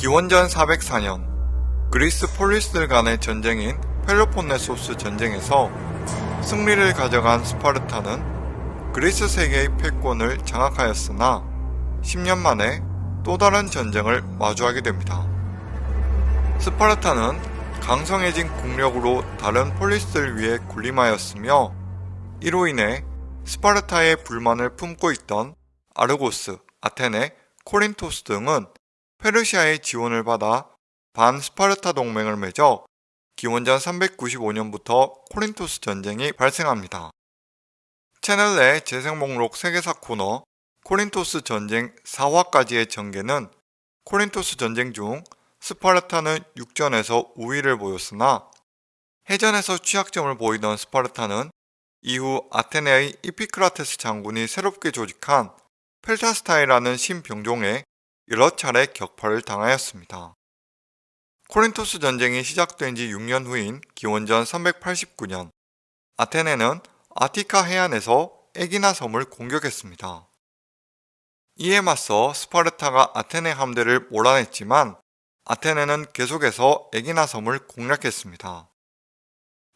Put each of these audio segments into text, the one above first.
기원전 404년 그리스 폴리스들 간의 전쟁인 펠로폰네소스 전쟁에서 승리를 가져간 스파르타는 그리스 세계의 패권을 장악하였으나 10년 만에 또 다른 전쟁을 마주하게 됩니다. 스파르타는 강성해진 국력으로 다른 폴리스들 위에 군림하였으며 이로 인해 스파르타에 불만을 품고 있던 아르고스, 아테네, 코린토스 등은 페르시아의 지원을 받아 반스파르타 동맹을 맺어 기원전 395년부터 코린토스 전쟁이 발생합니다. 채널 내 재생 목록 세계사 코너 코린토스 전쟁 4화까지의 전개는 코린토스 전쟁 중 스파르타는 육전에서 우위를 보였으나 해전에서 취약점을 보이던 스파르타는 이후 아테네의 이피크라테스 장군이 새롭게 조직한 펠타스타이라는 신병종에 여러 차례 격파를 당하였습니다. 코린토스 전쟁이 시작된 지 6년 후인 기원전 389년 아테네는 아티카 해안에서 에기나 섬을 공격했습니다. 이에 맞서 스파르타가 아테네 함대를 몰아냈지만 아테네는 계속해서 에기나 섬을 공략했습니다.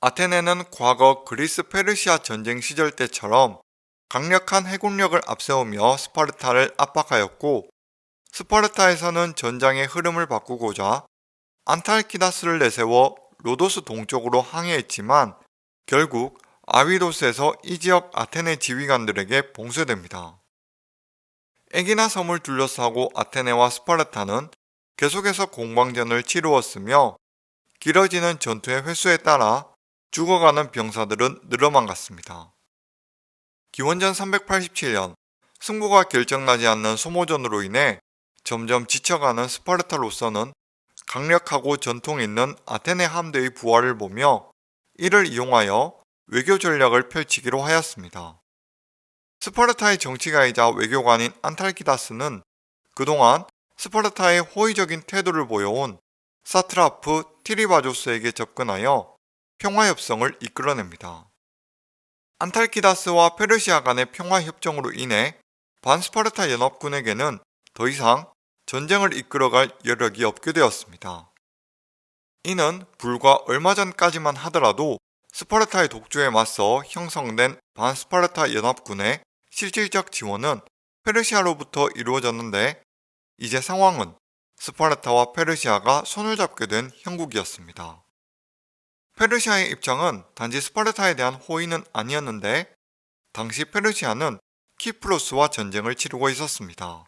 아테네는 과거 그리스 페르시아 전쟁 시절 때처럼 강력한 해군력을 앞세우며 스파르타를 압박하였고 스파르타에서는 전장의 흐름을 바꾸고자 안탈키다스를 내세워 로도스 동쪽으로 항해했지만 결국 아비도스에서 이 지역 아테네 지휘관들에게 봉쇄됩니다. 에기나 섬을 둘러싸고 아테네와 스파르타는 계속해서 공방전을 치루었으며 길어지는 전투의 횟수에 따라 죽어가는 병사들은 늘어만 갔습니다. 기원전 387년 승부가 결정나지 않는 소모전으로 인해 점점 지쳐가는 스파르타로서는 강력하고 전통 있는 아테네 함대의 부활을 보며 이를 이용하여 외교 전략을 펼치기로 하였습니다. 스파르타의 정치가이자 외교관인 안탈키다스는 그동안 스파르타의 호의적인 태도를 보여온 사트라프 티리바조스에게 접근하여 평화협정을 이끌어냅니다. 안탈키다스와 페르시아 간의 평화협정으로 인해 반스파르타 연합군에게는 더 이상 전쟁을 이끌어갈 여력이 없게 되었습니다. 이는 불과 얼마 전까지만 하더라도 스파르타의 독주에 맞서 형성된 반스파르타 연합군의 실질적 지원은 페르시아로부터 이루어졌는데 이제 상황은 스파르타와 페르시아가 손을 잡게 된 형국이었습니다. 페르시아의 입장은 단지 스파르타에 대한 호의는 아니었는데 당시 페르시아는 키프로스와 전쟁을 치르고 있었습니다.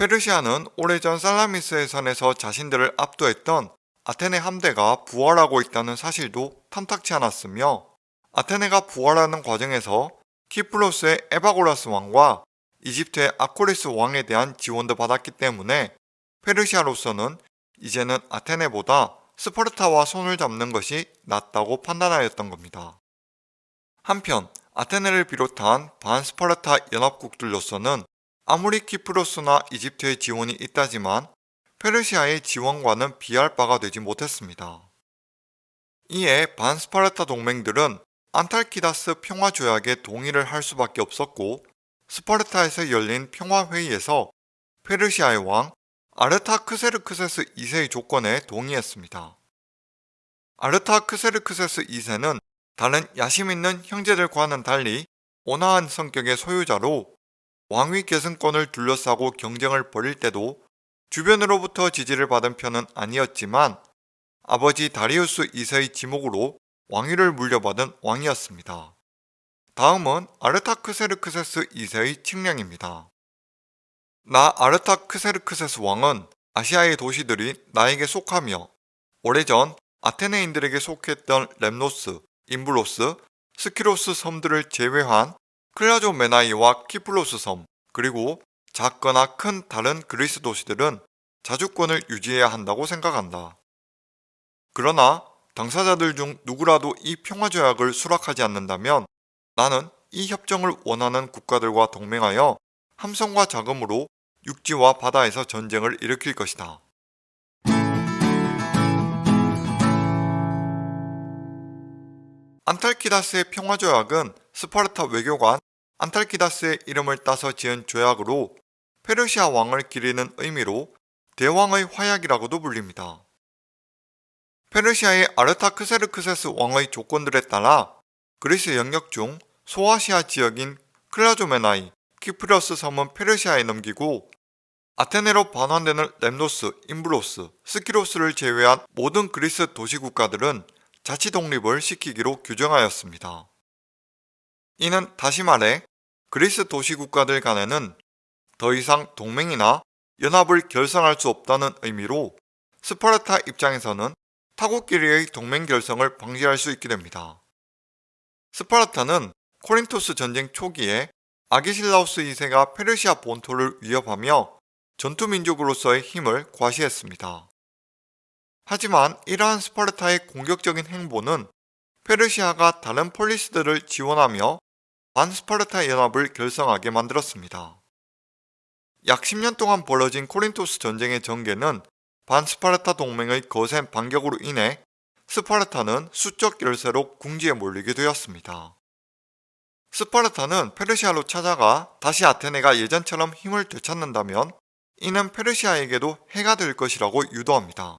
페르시아는 오래전 살라미스의 선에서 자신들을 압도했던 아테네 함대가 부활하고 있다는 사실도 탐탁치 않았으며 아테네가 부활하는 과정에서 키프로스의 에바고라스 왕과 이집트의 아코리스 왕에 대한 지원도 받았기 때문에 페르시아로서는 이제는 아테네보다 스파르타와 손을 잡는 것이 낫다고 판단하였던 겁니다. 한편 아테네를 비롯한 반스파르타 연합국들로서는 아무리 키프로스나 이집트의 지원이 있다지만 페르시아의 지원과는 비할 바가 되지 못했습니다. 이에 반스파르타 동맹들은 안탈키다스 평화조약에 동의를 할 수밖에 없었고 스파르타에서 열린 평화회의에서 페르시아의 왕 아르타크세르크세스 2세의 조건에 동의했습니다. 아르타크세르크세스 2세는 다른 야심 있는 형제들과는 달리 온화한 성격의 소유자로 왕위 계승권을 둘러싸고 경쟁을 벌일 때도 주변으로부터 지지를 받은 편은 아니었지만 아버지 다리우스 2세의 지목으로 왕위를 물려받은 왕이었습니다. 다음은 아르타크세르크세스 2세의 칙령입니다. 나 아르타크세르크세스 왕은 아시아의 도시들이 나에게 속하며 오래전 아테네인들에게 속했던 렘노스, 임브로스, 스키로스 섬들을 제외한 클라조메나이와 키프로스 섬 그리고 작거나 큰 다른 그리스 도시들은 자주권을 유지해야 한다고 생각한다. 그러나 당사자들 중 누구라도 이 평화조약을 수락하지 않는다면 나는 이 협정을 원하는 국가들과 동맹하여 함성과 자금으로 육지와 바다에서 전쟁을 일으킬 것이다. 안탈키다스의 평화조약은 스파르타 외교관 안탈키다스의 이름을 따서 지은 조약으로 페르시아 왕을 기리는 의미로 대왕의 화약이라고도 불립니다. 페르시아의 아르타크세르크세스 왕의 조건들에 따라 그리스 영역 중 소아시아 지역인 클라조메나이, 키프러스 섬은 페르시아에 넘기고 아테네로 반환되는 렘노스, 임브로스, 스키로스를 제외한 모든 그리스 도시 국가들은 자치 독립을 시키기로 규정하였습니다. 이는 다시 말해 그리스 도시 국가들 간에는 더 이상 동맹이나 연합을 결성할 수 없다는 의미로 스파르타 입장에서는 타국끼리의 동맹 결성을 방지할 수 있게 됩니다. 스파르타는 코린토스 전쟁 초기에 아게실라우스 2세가 페르시아 본토를 위협하며 전투민족으로서의 힘을 과시했습니다. 하지만 이러한 스파르타의 공격적인 행보는 페르시아가 다른 폴리스들을 지원하며 반스파르타 연합을 결성하게 만들었습니다. 약 10년 동안 벌어진 코린토스 전쟁의 전개는 반스파르타 동맹의 거센 반격으로 인해 스파르타는 수적 열세로 궁지에 몰리게 되었습니다. 스파르타는 페르시아로 찾아가 다시 아테네가 예전처럼 힘을 되찾는다면 이는 페르시아에게도 해가 될 것이라고 유도합니다.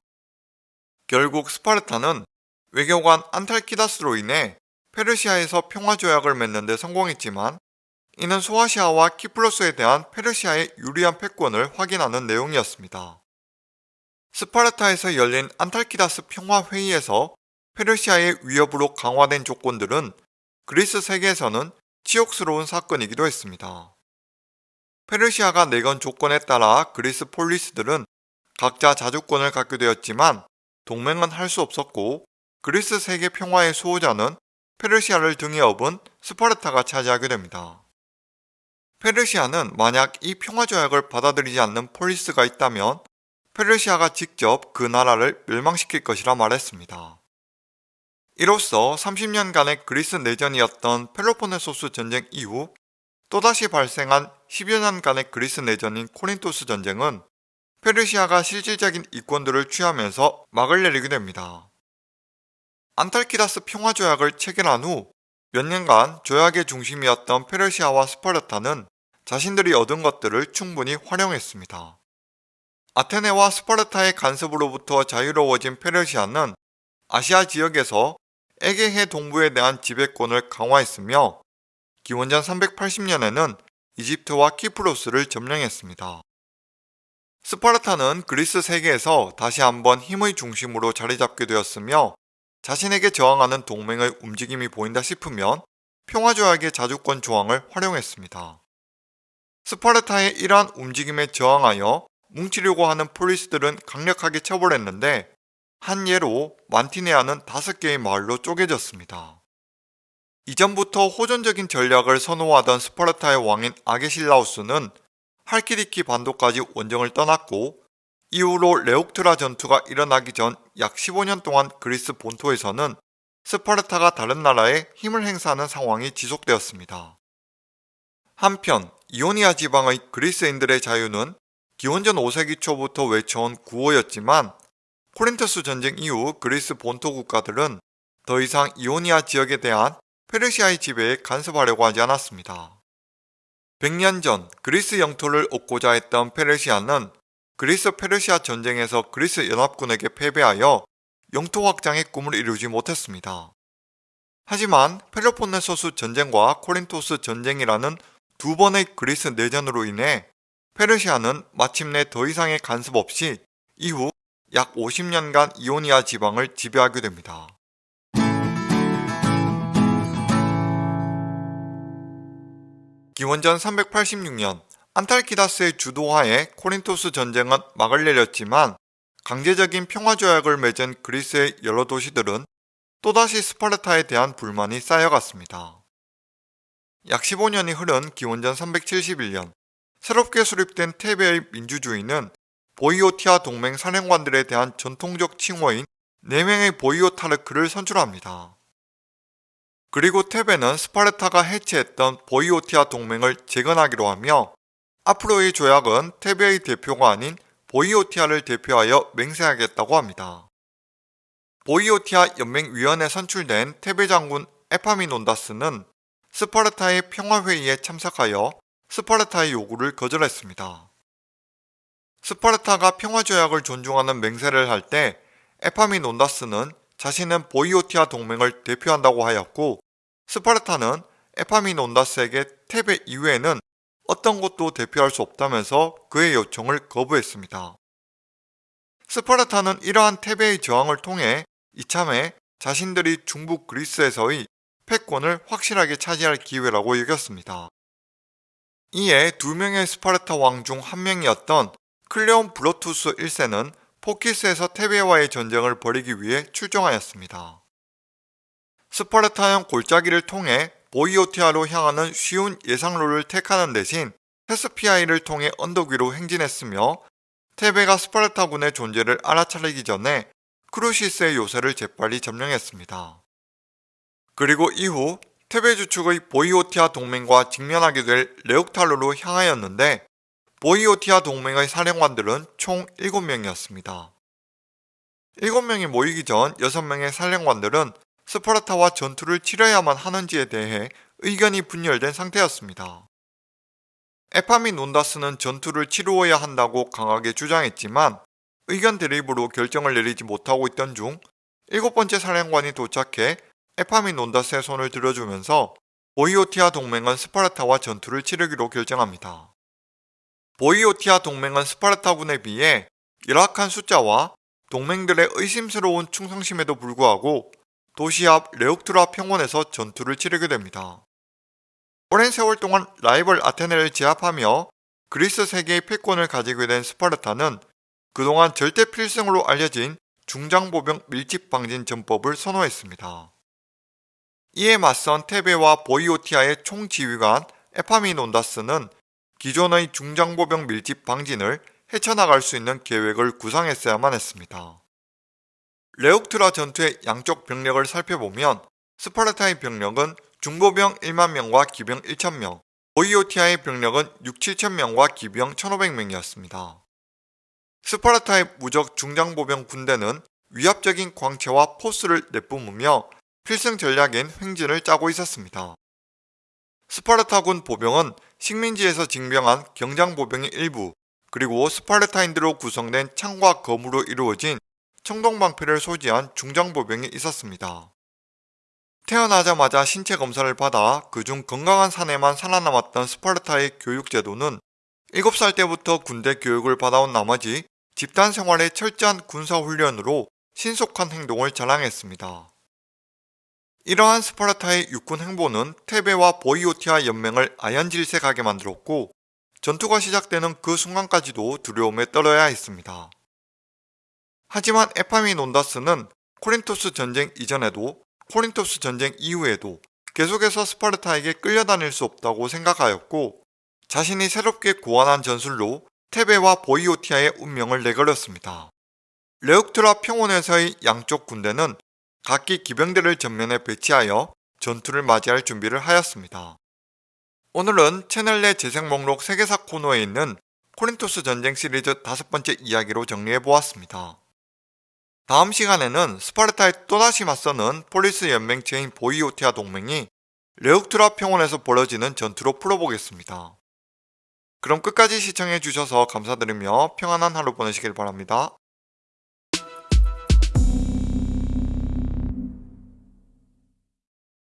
결국 스파르타는 외교관 안탈키다스로 인해 페르시아에서 평화조약을 맺는 데 성공했지만 이는 소아시아와 키플러스에 대한 페르시아의 유리한 패권을 확인하는 내용이었습니다. 스파르타에서 열린 안탈키다스 평화회의에서 페르시아의 위협으로 강화된 조건들은 그리스 세계에서는 치욕스러운 사건이기도 했습니다. 페르시아가 내건 조건에 따라 그리스 폴리스들은 각자 자주권을 갖게 되었지만 동맹은 할 수 없었고 그리스 세계 평화의 수호자는 페르시아를 등에 업은 스파르타가 차지하게 됩니다. 페르시아는 만약 이 평화조약을 받아들이지 않는 폴리스가 있다면 페르시아가 직접 그 나라를 멸망시킬 것이라 말했습니다. 이로써 30년간의 그리스 내전이었던 펠로폰네소스 전쟁 이후 또다시 발생한 10여 년간의 그리스 내전인 코린토스 전쟁은 페르시아가 실질적인 이권들을 취하면서 막을 내리게 됩니다. 안탈키다스 평화조약을 체결한 후 몇 년간 조약의 중심이었던 페르시아와 스파르타는 자신들이 얻은 것들을 충분히 활용했습니다. 아테네와 스파르타의 간섭으로부터 자유로워진 페르시아는 아시아 지역에서 에게해 동부에 대한 지배권을 강화했으며 기원전 380년에는 이집트와 키프로스를 점령했습니다. 스파르타는 그리스 세계에서 다시 한번 힘의 중심으로 자리 잡게 되었으며 자신에게 저항하는 동맹의 움직임이 보인다 싶으면 평화조약의 자주권 조항을 활용했습니다. 스파르타의 이러한 움직임에 저항하여 뭉치려고 하는 폴리스들은 강력하게 처벌했는데 한 예로 만티네아는 다섯 개의 마을로 쪼개졌습니다. 이전부터 호전적인 전략을 선호하던 스파르타의 왕인 아게실라우스는 할키디키 반도까지 원정을 떠났고 이후로 레옥트라 전투가 일어나기 전 약 15년 동안 그리스 본토에서는 스파르타가 다른 나라에 힘을 행사하는 상황이 지속되었습니다. 한편 이오니아 지방의 그리스인들의 자유는 기원전 5세기 초부터 외쳐온 구호였지만 코린토스 전쟁 이후 그리스 본토 국가들은 더 이상 이오니아 지역에 대한 페르시아의 지배에 간섭하려고 하지 않았습니다. 100년 전 그리스 영토를 얻고자 했던 페르시아는 그리스 페르시아 전쟁에서 그리스 연합군에게 패배하여 영토 확장의 꿈을 이루지 못했습니다. 하지만 펠로폰네소스 전쟁과 코린토스 전쟁이라는 두 번의 그리스 내전으로 인해 페르시아는 마침내 더 이상의 간섭 없이 이후 약 50년간 이오니아 지방을 지배하게 됩니다. 기원전 386년 안탈키다스의 주도하에 코린토스 전쟁은 막을 내렸지만 강제적인 평화조약을 맺은 그리스의 여러 도시들은 또다시 스파르타에 대한 불만이 쌓여갔습니다. 약 15년이 흐른 기원전 371년 새롭게 수립된 테베의 민주주의는 보이오티아 동맹 사령관들에 대한 전통적 칭호인 4명의 보이오타르크를 선출합니다. 그리고 테베는 스파르타가 해체했던 보이오티아 동맹을 재건하기로 하며 앞으로의 조약은 테베의 대표가 아닌 보이오티아를 대표하여 맹세하겠다고 합니다. 보이오티아 연맹위원회 선출된 테베 장군 에파미논다스는 스파르타의 평화회의에 참석하여 스파르타의 요구를 거절했습니다. 스파르타가 평화조약을 존중하는 맹세를 할 때 에파미논다스는 자신은 보이오티아 동맹을 대표한다고 하였고 스파르타는 에파미논다스에게 테베 이외에는 어떤 것도 대표할 수 없다면서 그의 요청을 거부했습니다. 스파르타는 이러한 테베의 저항을 통해 이참에 자신들이 중부 그리스에서의 패권을 확실하게 차지할 기회라고 여겼습니다. 이에 두 명의 스파르타 왕 중 한 명이었던 클레옴브로투스 1세는 포키스에서 테베와의 전쟁을 벌이기 위해 출정하였습니다. 스파르타형 골짜기를 통해 보이오티아로 향하는 쉬운 예상로를 택하는 대신 테스피아이를 통해 언덕 위로 행진했으며 테베가 스파르타군의 존재를 알아차리기 전에 크루시스의 요새를 재빨리 점령했습니다. 그리고 이후 테베 주축의 보이오티아 동맹과 직면하게 될 레옥트라로 향하였는데 보이오티아 동맹의 사령관들은 총 7명이었습니다. 7명이 모이기 전 6명의 사령관들은 스파르타와 전투를 치러야만 하는지에 대해 의견이 분열된 상태였습니다. 에파미논다스는 전투를 치루어야 한다고 강하게 주장했지만 의견 대립으로 결정을 내리지 못하고 있던 중 일곱 번째 사령관이 도착해 에파미논다스의 손을 들어주면서 보이오티아 동맹은 스파르타와 전투를 치르기로 결정합니다. 보이오티아 동맹은 스파르타군에 비해 열악한 숫자와 동맹들의 의심스러운 충성심에도 불구하고 도시 앞 레옥트라 평원에서 전투를 치르게 됩니다. 오랜 세월 동안 라이벌 아테네를 제압하며 그리스 세계의 패권을 가지게 된 스파르타는 그동안 절대 필승으로 알려진 중장보병 밀집 방진 전법을 선호했습니다. 이에 맞선 테베와 보이오티아의 총지휘관 에파미논다스는 기존의 중장보병 밀집 방진을 헤쳐나갈 수 있는 계획을 구상했어야만 했습니다. 레옥트라 전투의 양쪽 병력을 살펴보면 스파르타의 병력은 중보병 1만 명과 기병 1천 명, 보이오티아의 병력은 6, 7천 명과 기병 1,500명이었습니다. 스파르타의 무적 중장보병 군대는 위압적인 광채와 포스를 내뿜으며 필승 전략인 횡진을 짜고 있었습니다. 스파르타군 보병은 식민지에서 징병한 경장보병의 일부 그리고 스파르타인들로 구성된 창과 검으로 이루어진 청동방패를 소지한 중장보병이 있었습니다. 태어나자마자 신체 검사를 받아 그중 건강한 사내만 살아남았던 스파르타의 교육제도는 7살 때부터 군대 교육을 받아온 나머지 집단 생활의 철저한 군사훈련으로 신속한 행동을 자랑했습니다. 이러한 스파르타의 육군 행보는 테베와 보이오티아 연맹을 아연질색하게 만들었고 전투가 시작되는 그 순간까지도 두려움에 떨어야 했습니다. 하지만 에파미논다스는 코린토스 전쟁 이전에도 코린토스 전쟁 이후에도 계속해서 스파르타에게 끌려다닐 수 없다고 생각하였고 자신이 새롭게 고안한 전술로 테베와 보이오티아의 운명을 내걸었습니다. 레옥트라 평원에서의 양쪽 군대는 각기 기병대를 전면에 배치하여 전투를 맞이할 준비를 하였습니다. 오늘은 채널 내 재생 목록 세계사 코너에 있는 코린토스 전쟁 시리즈 다섯 번째 이야기로 정리해보았습니다. 다음 시간에는 스파르타에 또다시 맞서는 폴리스 연맹체인 보이오티아 동맹이 레옥트라 평원에서 벌어지는 전투로 풀어보겠습니다. 그럼 끝까지 시청해주셔서 감사드리며 평안한 하루 보내시길 바랍니다.